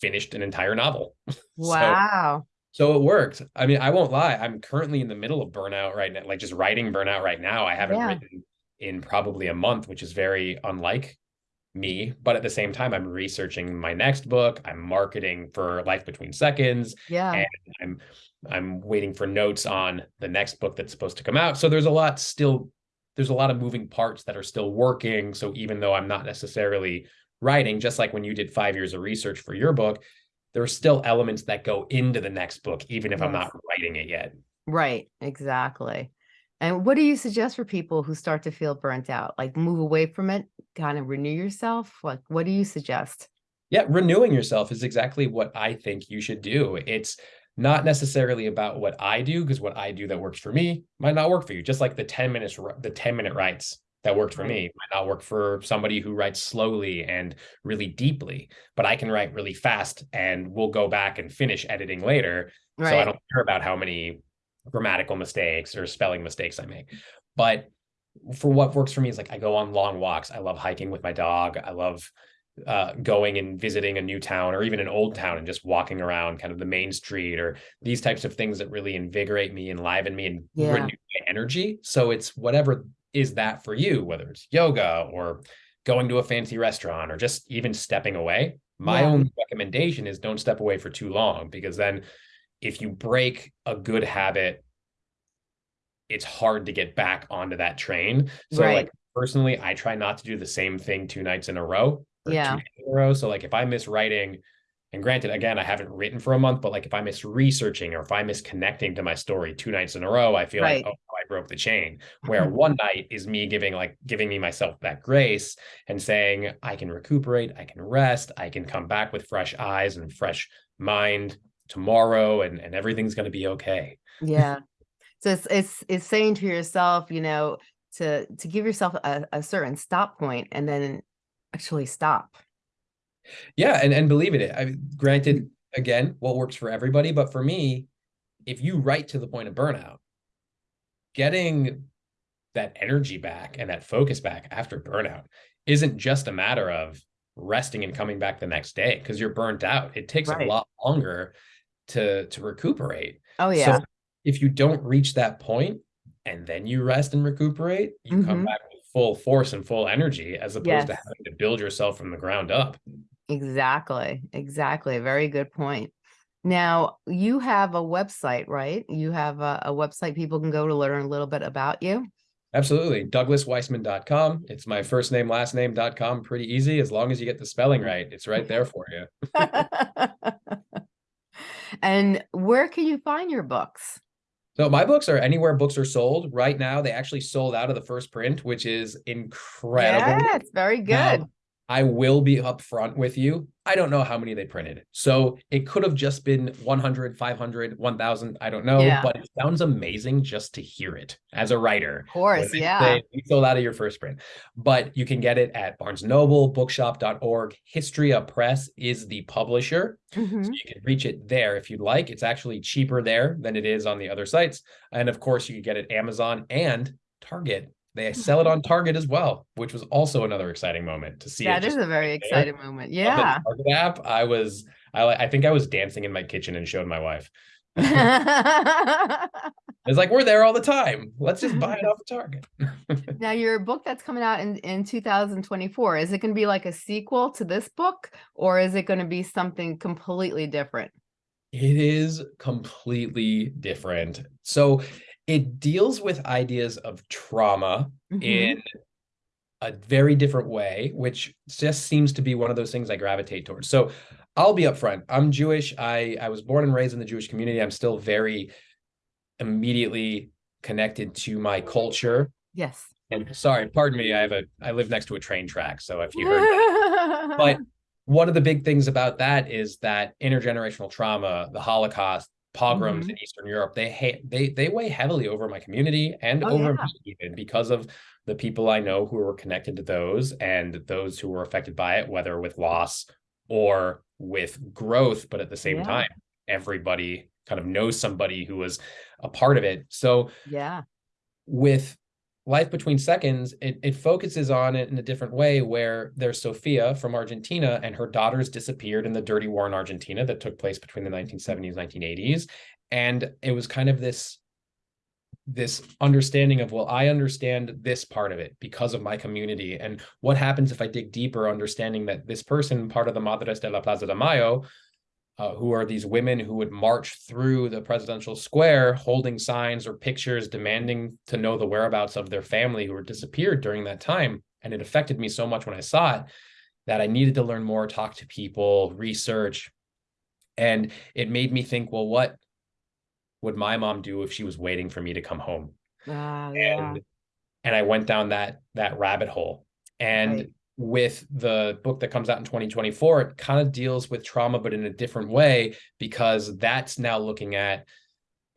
finished an entire novel. Wow so it worked. I mean, I won't lie. I'm currently in the middle of burnout right now, like just writing burnout right now. I haven't Yeah. written in probably a month, which is very unlike me, but at the same time, I'm researching my next book. I'm marketing for Life Between Seconds. Yeah. And I'm I'm waiting for notes on the next book that's supposed to come out. So there's a lot still, there's a lot of moving parts that are still working. So even though I'm not necessarily writing, just like when you did five years of research for your book, there are still elements that go into the next book, even if yes. I'm not writing it yet. Right, exactly. And what do you suggest for people who start to feel burnt out? Like move away from it, kind of renew yourself? Like, what do you suggest? Yeah, renewing yourself is exactly what I think you should do. It's not necessarily about what I do, because what I do that works for me might not work for you. Just like the 10 minutes, the 10 minute writes that worked for right. me might not work for somebody who writes slowly and really deeply, but I can write really fast and we'll go back and finish editing later. Right. So I don't care about how many grammatical mistakes or spelling mistakes I make. But for what works for me is like I go on long walks. I love hiking with my dog. I love uh, going and visiting a new town or even an old town and just walking around kind of the main street or these types of things that really invigorate me, enliven me, and yeah. renew my energy. So it's whatever is that for you, whether it's yoga or going to a fancy restaurant or just even stepping away. My yeah. only recommendation is don't step away for too long because then if you break a good habit, it's hard to get back onto that train. So right. like personally, I try not to do the same thing two nights in a row. yeah. in a row. So like if I miss writing, and granted, again, I haven't written for a month, but like if I miss researching or if I miss connecting to my story two nights in a row, I feel right. like, oh, broke the chain. Where mm-hmm. one night is me giving like giving me myself that grace and saying, I can recuperate, I can rest, I can come back with fresh eyes and fresh mind tomorrow and, and everything's going to be okay. Yeah. So it's, it's, it's saying to yourself, you know, to, to give yourself a, a certain stop point and then actually stop. Yeah. And, and believe it, I granted, again, what works for everybody, but for me, if you write to the point of burnout, getting that energy back and that focus back after burnout isn't just a matter of resting and coming back the next day because you're burnt out. It takes right. a lot longer to to recuperate. Oh yeah. So if you don't reach that point and then you rest and recuperate, you mm -hmm. come mm-hmm. back with full force and full energy as opposed yes. to having to build yourself from the ground up. Exactly. Exactly. Very good point. Now, you have a website, right? You have a, a website people can go to learn a little bit about you. Absolutely. DouglasWeissman.com. It's my first name, last name.com. Pretty easy. As long as you get the spelling right, it's right there for you. And where can you find your books? So my books are anywhere books are sold. Right now, they actually sold out of the first print, which is incredible. Yeah, it's very good. Now, I will be upfront with you. I don't know how many they printed. So it could have just been 100, 500, 1000. I don't know, yeah. but it sounds amazing just to hear it as a writer. Of course, yeah. You sold out of your first print, but you can get it at Barnes Noble, bookshop.org. Histria Press is the publisher. Mm -hmm. So you can reach it there if you'd like. It's actually cheaper there than it is on the other sites. And of course, you can get it Amazon and Target they sell it on Target as well, which was also another exciting moment to see. That is a very exciting there. moment. Yeah. Target app. I was, I, I think I was dancing in my kitchen and showed my wife. it's like we're there all the time. Let's just buy it off of Target. now, your book that's coming out in in 2024 is it going to be like a sequel to this book, or is it going to be something completely different? It is completely different. So it deals with ideas of trauma mm-hmm. in a very different way, which just seems to be one of those things I gravitate towards. So I'll be upfront. I'm Jewish. I, I was born and raised in the Jewish community. I'm still very immediately connected to my culture. Yes. And sorry, pardon me. I have a I live next to a train track. So if you heard that. but one of the big things about that is that intergenerational trauma, the Holocaust, pogroms mm-hmm. in Eastern Europe, they they they weigh heavily over my community and oh, over yeah. me even because of the people I know who were connected to those and those who were affected by it, whether with loss or with growth. But at the same yeah. time, everybody kind of knows somebody who was a part of it. So yeah, with Life Between Seconds, it, it focuses on it in a different way where there's Sophia from Argentina and her daughters disappeared in the dirty war in Argentina that took place between the 1970s 1980s. And it was kind of this this understanding of well i understand this part of it because of my community and what happens if i dig deeper understanding that this person part of the madres de la plaza de mayo uh, who are these women who would march through the presidential square holding signs or pictures demanding to know the whereabouts of their family who were disappeared during that time and it affected me so much when i saw it that i needed to learn more talk to people research and it made me think well what would my mom do if she was waiting for me to come home? Uh, yeah. And and I went down that that rabbit hole. And right. With the book that comes out in 2024, it kind of deals with trauma, but in a different way, because that's now looking at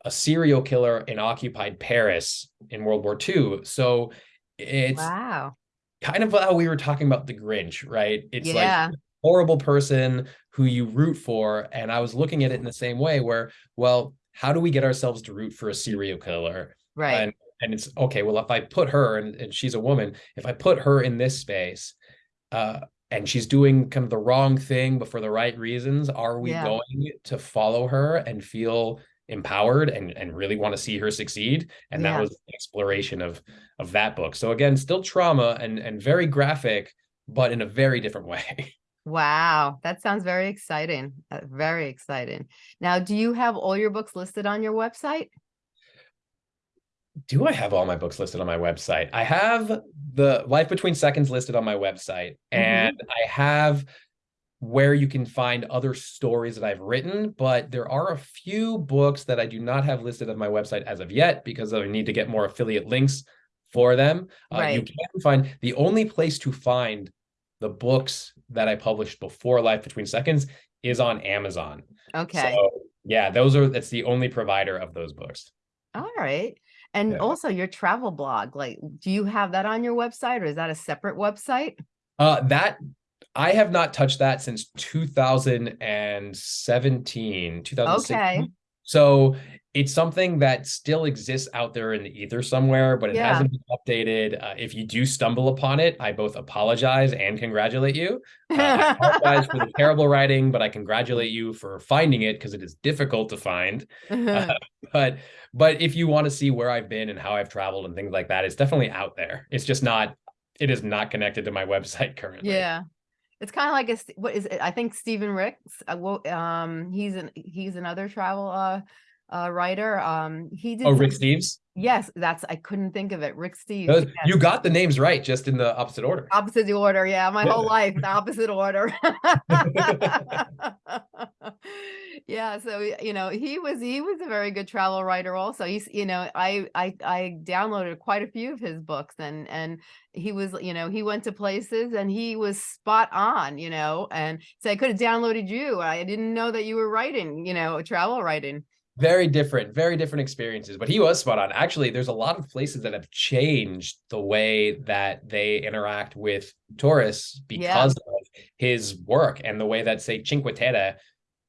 a serial killer in occupied Paris in World War II. So it's wow. kind of how we were talking about the Grinch, right? It's yeah. like horrible person who you root for. And I was looking at it in the same way where, well, how do we get ourselves to root for a serial killer? Right. And, and it's okay, well, if I put her and, and she's a woman, if I put her in this space, uh, and she's doing kind of the wrong thing, but for the right reasons, are we yeah. going to follow her and feel empowered and, and really want to see her succeed? And yeah. that was the exploration of of that book. So again, still trauma and and very graphic, but in a very different way. Wow, that sounds very exciting. Uh, very exciting. Now, do you have all your books listed on your website? Do I have all my books listed on my website? I have the Life Between Seconds listed on my website, mm-hmm. and I have where you can find other stories that I've written, but there are a few books that I do not have listed on my website as of yet because I need to get more affiliate links for them. Right. Uh, you can find the only place to find the books that I published before Life Between Seconds is on Amazon. Okay. So yeah, those are that's the only provider of those books. All right. And yeah. also your travel blog, like do you have that on your website or is that a separate website? Uh that I have not touched that since 2017, 2016. Okay. So it's something that still exists out there in the ether somewhere, but it yeah. hasn't been updated. Uh, if you do stumble upon it, I both apologize and congratulate you. Uh, I apologize for the terrible writing, but I congratulate you for finding it because it is difficult to find. Uh, but but if you want to see where I've been and how I've traveled and things like that, it's definitely out there. It's just not. It is not connected to my website currently. Yeah. It's kind of like a what is it? I think Stephen Ricks. Uh, um, he's an he's another travel uh uh, writer. Um, he did. Oh, Rick Steves. Yes, that's I couldn't think of it. Rick Steves. Yes. You got the names right, just in the opposite order. Opposite the order, yeah. My whole life, the opposite order. yeah, so you know, he was he was a very good travel writer. Also, he's you know, I I I downloaded quite a few of his books, and and he was you know he went to places and he was spot on you know and so i could have downloaded you i didn't know that you were writing you know travel writing very different very different experiences but he was spot on actually there's a lot of places that have changed the way that they interact with tourists because yeah. of his work and the way that say cinque terre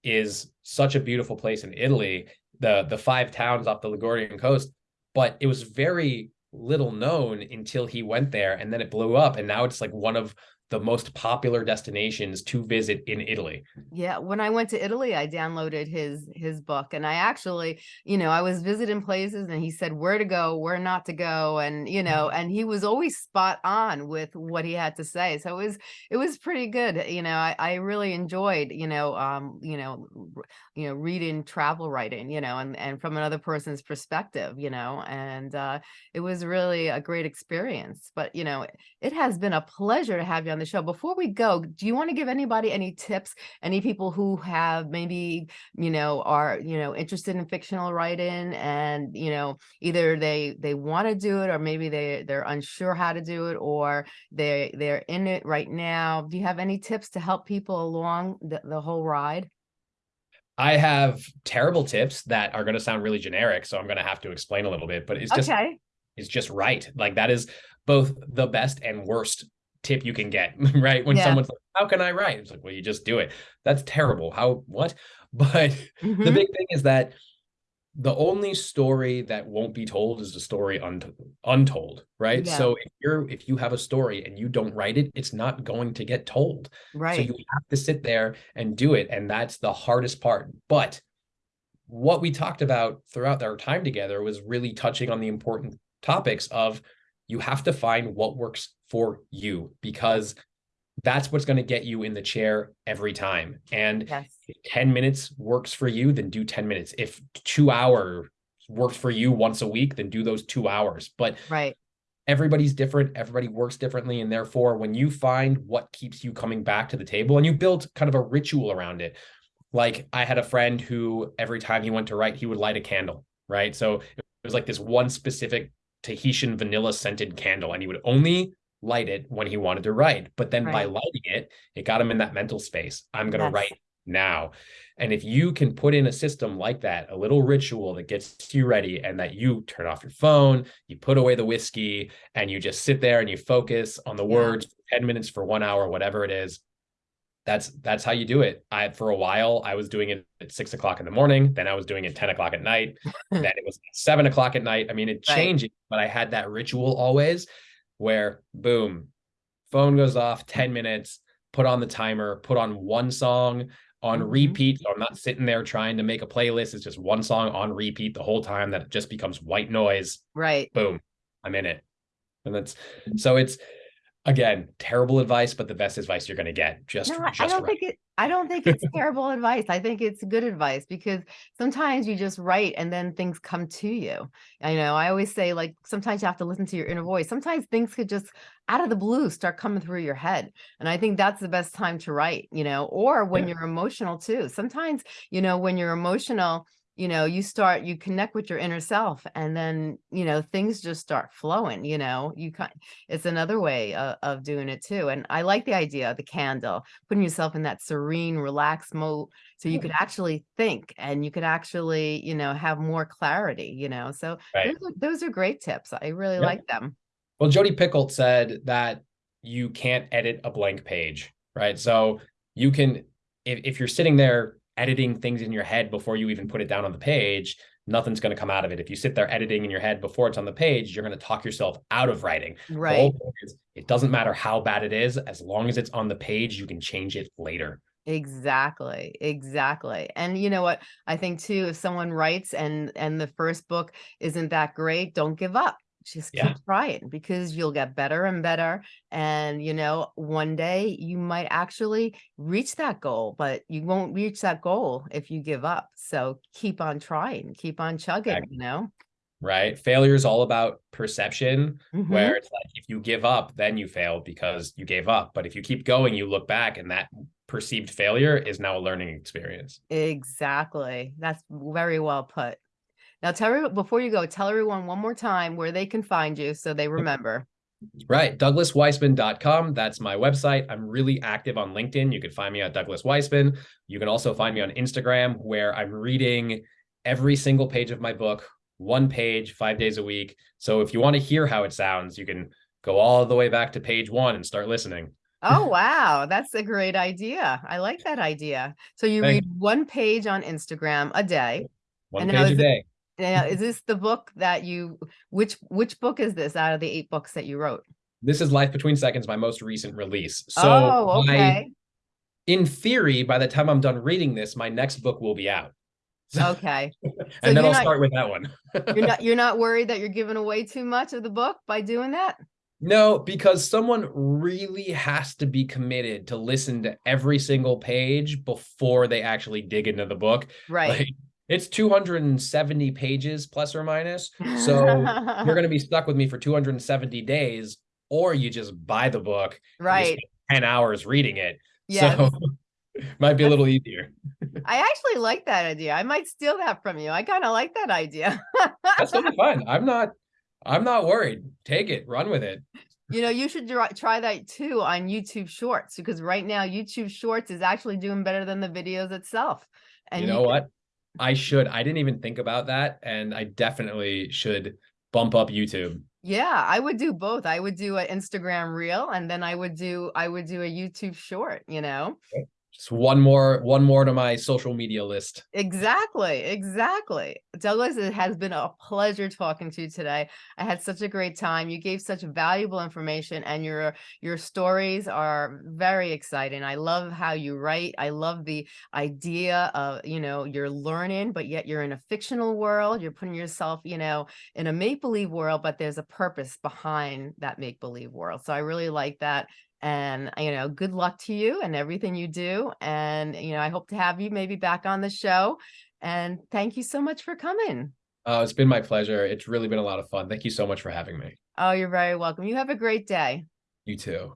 is such a beautiful place in italy the the five towns off the ligurian coast but it was very little known until he went there and then it blew up and now it's like one of the most popular destinations to visit in Italy. Yeah, when I went to Italy, I downloaded his his book and I actually, you know, I was visiting places and he said where to go, where not to go and, you know, mm-hmm. and he was always spot on with what he had to say. So it was it was pretty good. You know, I I really enjoyed, you know, um, you know, you know, reading travel writing, you know, and and from another person's perspective, you know, and uh it was really a great experience. But, you know, it has been a pleasure to have you on the show. Before we go, do you want to give anybody any tips? Any people who have maybe, you know, are, you know, interested in fictional writing and, you know, either they they want to do it or maybe they they're unsure how to do it or they they're in it right now. Do you have any tips to help people along the, the whole ride? I have terrible tips that are going to sound really generic, so I'm going to have to explain a little bit, but it's just okay. it's just right. Like that is both the best and worst tip you can get, right? When yeah. someone's like, how can I write? It's like, well, you just do it. That's terrible. How, what? But mm-hmm. the big thing is that the only story that won't be told is the story un- untold, right? Yeah. So if you're, if you have a story and you don't write it, it's not going to get told. Right. So you have to sit there and do it. And that's the hardest part. But what we talked about throughout our time together was really touching on the important topics of you have to find what works for you because that's what's going to get you in the chair every time. And Yes. if 10 minutes works for you, then do 10 minutes. If two hours works for you once a week, then do those two hours. But Right. everybody's different, everybody works differently. And therefore, when you find what keeps you coming back to the table and you build kind of a ritual around it, like I had a friend who every time he went to write, he would light a candle, right? So it was like this one specific Tahitian vanilla scented candle, and he would only light it when he wanted to write. But then by lighting it, it got him in that mental space. I'm going to Yes. write now. And if you can put in a system like that, a little ritual that gets you ready and that you turn off your phone, you put away the whiskey, and you just sit there and you focus on the words, 10 minutes for one hour, whatever it is. That's that's how you do it. I for a while I was doing it at six o'clock in the morning, then I was doing it 10 o'clock at night, then it was seven o'clock at night. I mean, it Right. changes, but I had that ritual always where boom, phone goes off 10 minutes, put on the timer, put on one song on Mhm. repeat. So I'm not sitting there trying to make a playlist. It's just one song on repeat the whole time that it just becomes white noise. Right. Boom, I'm in it. And that's so it's again terrible advice, but the best advice you're gonna get. Just No, I I don't right. think it I don't think it's terrible advice. I think it's good advice because sometimes you just write and then things come to you. I know I always say like sometimes you have to listen to your inner voice. Sometimes things could just out of the blue start coming through your head. And I think that's the best time to write, you know, or when Yeah. you're emotional too. Sometimes, you know, when you're emotional, you know, you start you connect with your inner self and then, you know, things just start flowing, you know. You kind it's another way of, of doing it too. And I like the idea of the candle putting yourself in that serene, relaxed mode so you could actually think and you could actually, you know, have more clarity, you know. So Right. those are, those are great tips. I really Yeah. like them. Well, Jodi Picoult said that you can't edit a blank page, right? So you can, if, if you're sitting there editing things in your head before you even put it down on the page, nothing's going to come out of it. If you sit there editing in your head before it's on the page, you're going to talk yourself out of writing. The Right. whole point is, it doesn't matter how bad it is, as long as it's on the page, you can change it later. Exactly. Exactly. And you know what? I think too, if someone writes and and the first book isn't that great, don't give up. Just keep Yeah. trying because you'll get better and better. And you know, one day you might actually reach that goal, but you won't reach that goal if you give up. So keep on trying, keep on chugging, you know? Right. Failure is all about perception, Mhm. where it's like if you give up, then you fail because you gave up. But if you keep going, you look back and that perceived failure is now a learning experience. Exactly. That's very well put. Now tell everyone before you go, tell everyone one more time where they can find you so they remember. Right. DouglasWeissman.com. That's my website. I'm really active on LinkedIn. You can find me at Douglas Weissman. You can also find me on Instagram, where I'm reading every single page of my book, one page, five days a week. So if you want to hear how it sounds, you can go all the way back to page one and start listening. Oh, wow. That's a great idea. I like that idea. So you Thank read one page on Instagram a day. One And page a day. Now, is this the book that you which which book is this out of the eight books that you wrote? This is Life Between Seconds, my most recent release. So oh, my- okay. in theory, by the time I'm done reading this, my next book will be out. Okay. and then I'll not- start with that one. You're not you're not worried that you're giving away too much of the book by doing that? No, because someone really has to be committed to listen to every single page before they actually dig into the book. Right. Like, it's 270 pages plus or minus. So you're going to be stuck with me for 270 days, or you just buy the book, and you right. spend 10 hours reading it. Yes. So might be a little easier. I actually like that idea. I might steal that from you. I kind of like that idea. That's totally fine. I'm not, I'm not worried. Take it, run with it. You know, you should try try that too on YouTube Shorts because right now YouTube Shorts is actually doing better than the videos itself. And you know what? I should. I didn't even think about that. And I definitely should bump up YouTube. Yeah, I would do both. I would do an Instagram reel and then I would do I would do a YouTube short, you know. Just one more one more to my social media list. Exactly, exactly. Douglas, it has been a pleasure talking to you today. I had such a great time. You gave such valuable information and your your stories are very exciting. I love how you write. I love the idea of, you know, you're learning, but yet you're in a fictional world. You're putting yourself, you know, in a make-believe world, but there's a purpose behind that make-believe world. So I really like that and you know good luck to you and everything you do and you know i hope to have you maybe back on the show and thank you so much for coming. Uh, it's been my pleasure. It's really been a lot of fun. Thank you so much for having me. Oh you're very welcome. You have a great day. You too